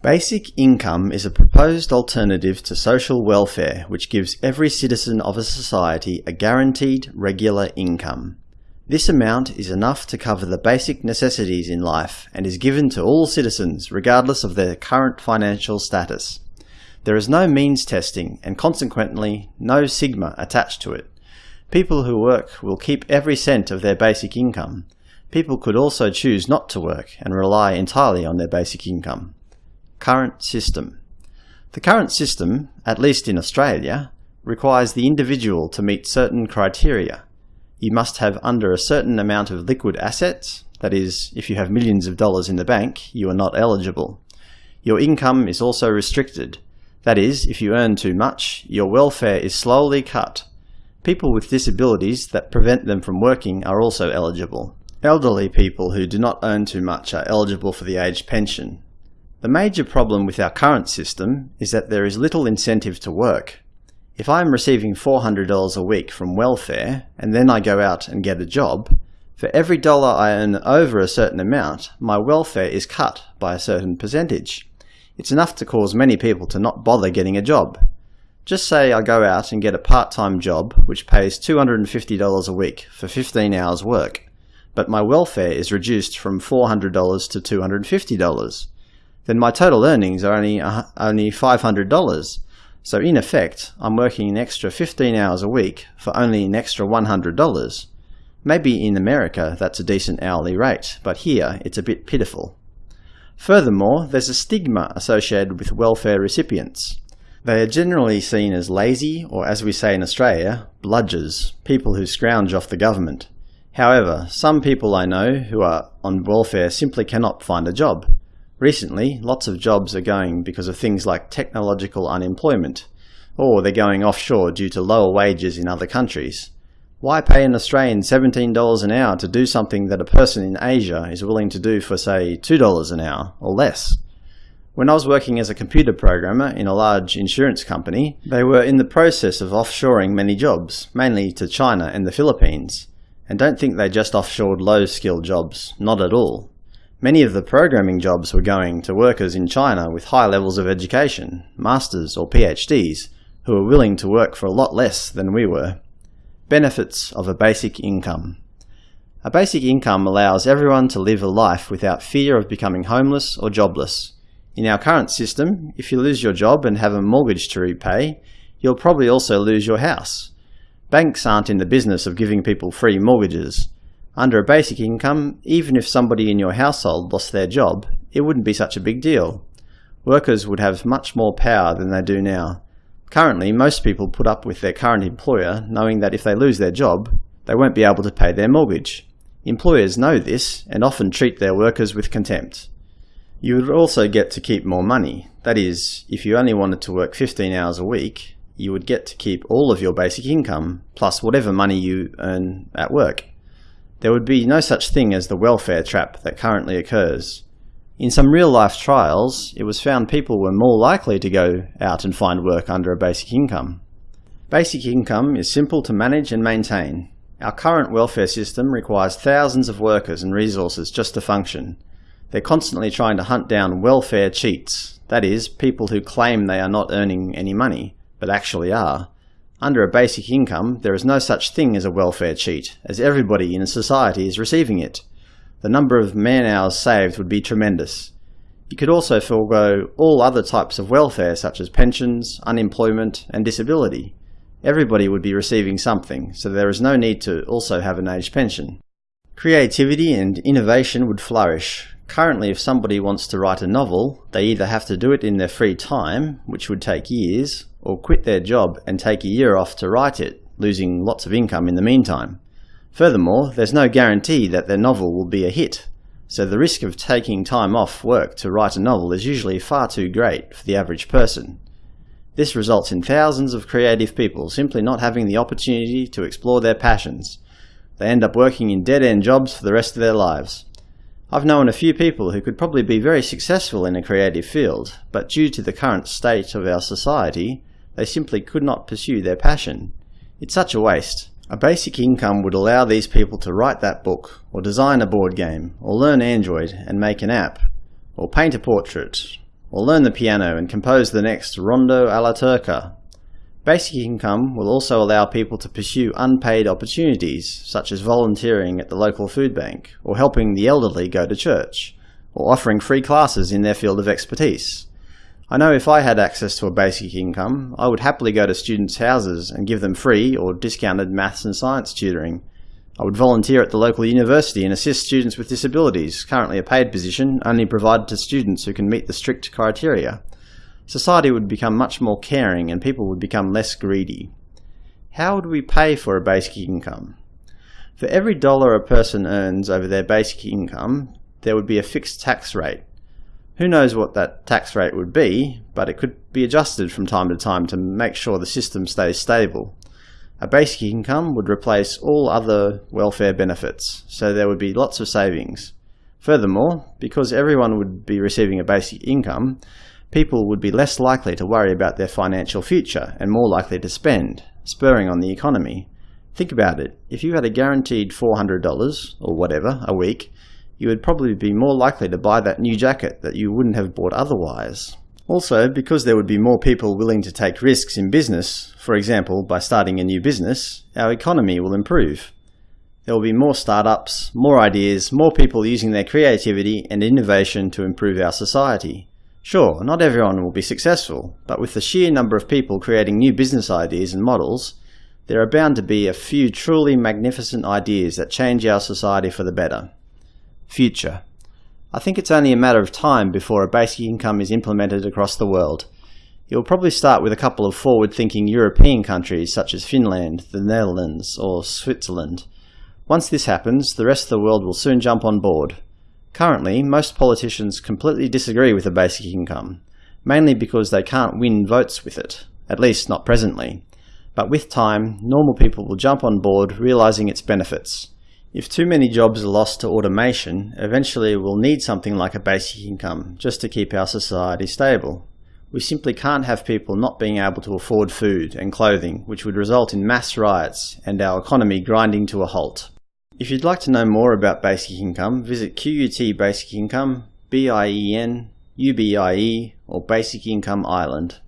Basic income is a proposed alternative to social welfare which gives every citizen of a society a guaranteed, regular income. This amount is enough to cover the basic necessities in life and is given to all citizens regardless of their current financial status. There is no means testing and consequently no sigma attached to it. People who work will keep every cent of their basic income. People could also choose not to work and rely entirely on their basic income. Current system. The current system, at least in Australia, requires the individual to meet certain criteria. You must have under a certain amount of liquid assets, that is, if you have millions of dollars in the bank, you are not eligible. Your income is also restricted. That is, if you earn too much, your welfare is slowly cut. People with disabilities that prevent them from working are also eligible. Elderly people who do not earn too much are eligible for the age pension. The major problem with our current system is that there is little incentive to work. If I am receiving $400 a week from welfare, and then I go out and get a job, for every dollar I earn over a certain amount, my welfare is cut by a certain percentage. It's enough to cause many people to not bother getting a job. Just say I go out and get a part-time job which pays $250 a week for 15 hours work, but my welfare is reduced from $400 to $250 then my total earnings are only, uh, only $500. So in effect, I'm working an extra 15 hours a week for only an extra $100. Maybe in America that's a decent hourly rate, but here it's a bit pitiful. Furthermore, there's a stigma associated with welfare recipients. They are generally seen as lazy, or as we say in Australia, bludgers, people who scrounge off the government. However, some people I know who are on welfare simply cannot find a job. Recently, lots of jobs are going because of things like technological unemployment, or they're going offshore due to lower wages in other countries. Why pay an Australian $17 an hour to do something that a person in Asia is willing to do for, say, $2 an hour, or less? When I was working as a computer programmer in a large insurance company, they were in the process of offshoring many jobs, mainly to China and the Philippines. And don't think they just offshored low-skilled jobs, not at all. Many of the programming jobs were going to workers in China with high levels of education, masters or PhDs, who were willing to work for a lot less than we were. Benefits of a basic income. A basic income allows everyone to live a life without fear of becoming homeless or jobless. In our current system, if you lose your job and have a mortgage to repay, you'll probably also lose your house. Banks aren't in the business of giving people free mortgages. Under a basic income, even if somebody in your household lost their job, it wouldn't be such a big deal. Workers would have much more power than they do now. Currently, most people put up with their current employer knowing that if they lose their job, they won't be able to pay their mortgage. Employers know this and often treat their workers with contempt. You would also get to keep more money. That is, if you only wanted to work 15 hours a week, you would get to keep all of your basic income, plus whatever money you earn at work. There would be no such thing as the welfare trap that currently occurs. In some real-life trials, it was found people were more likely to go out and find work under a basic income. Basic income is simple to manage and maintain. Our current welfare system requires thousands of workers and resources just to function. They're constantly trying to hunt down welfare cheats, that is, people who claim they are not earning any money, but actually are. Under a basic income, there is no such thing as a welfare cheat, as everybody in a society is receiving it. The number of man-hours saved would be tremendous. You could also forego all other types of welfare such as pensions, unemployment and disability. Everybody would be receiving something, so there is no need to also have an age pension. Creativity and innovation would flourish. Currently, if somebody wants to write a novel, they either have to do it in their free time, which would take years, or quit their job and take a year off to write it, losing lots of income in the meantime. Furthermore, there's no guarantee that their novel will be a hit, so the risk of taking time off work to write a novel is usually far too great for the average person. This results in thousands of creative people simply not having the opportunity to explore their passions. They end up working in dead-end jobs for the rest of their lives. I've known a few people who could probably be very successful in a creative field, but due to the current state of our society, they simply could not pursue their passion. It's such a waste. A basic income would allow these people to write that book, or design a board game, or learn Android and make an app, or paint a portrait, or learn the piano and compose the next Rondo alla Turca. Basic income will also allow people to pursue unpaid opportunities, such as volunteering at the local food bank, or helping the elderly go to church, or offering free classes in their field of expertise. I know if I had access to a basic income, I would happily go to students' houses and give them free or discounted maths and science tutoring. I would volunteer at the local university and assist students with disabilities, currently a paid position only provided to students who can meet the strict criteria. Society would become much more caring and people would become less greedy. How would we pay for a basic income? For every dollar a person earns over their basic income, there would be a fixed tax rate, who knows what that tax rate would be, but it could be adjusted from time to time to make sure the system stays stable. A basic income would replace all other welfare benefits, so there would be lots of savings. Furthermore, because everyone would be receiving a basic income, people would be less likely to worry about their financial future and more likely to spend, spurring on the economy. Think about it, if you had a guaranteed $400, or whatever, a week, you would probably be more likely to buy that new jacket that you wouldn't have bought otherwise. Also, because there would be more people willing to take risks in business, for example by starting a new business, our economy will improve. There will be more startups, more ideas, more people using their creativity and innovation to improve our society. Sure, not everyone will be successful, but with the sheer number of people creating new business ideas and models, there are bound to be a few truly magnificent ideas that change our society for the better. Future. I think it's only a matter of time before a basic income is implemented across the world. It will probably start with a couple of forward-thinking European countries such as Finland, the Netherlands, or Switzerland. Once this happens, the rest of the world will soon jump on board. Currently, most politicians completely disagree with a basic income, mainly because they can't win votes with it, at least not presently. But with time, normal people will jump on board, realizing its benefits. If too many jobs are lost to automation, eventually we'll need something like a basic income just to keep our society stable. We simply can't have people not being able to afford food and clothing, which would result in mass riots and our economy grinding to a halt. If you'd like to know more about basic income, visit QUT Basic Income, BIEN, UBIE, or Basic Income Ireland.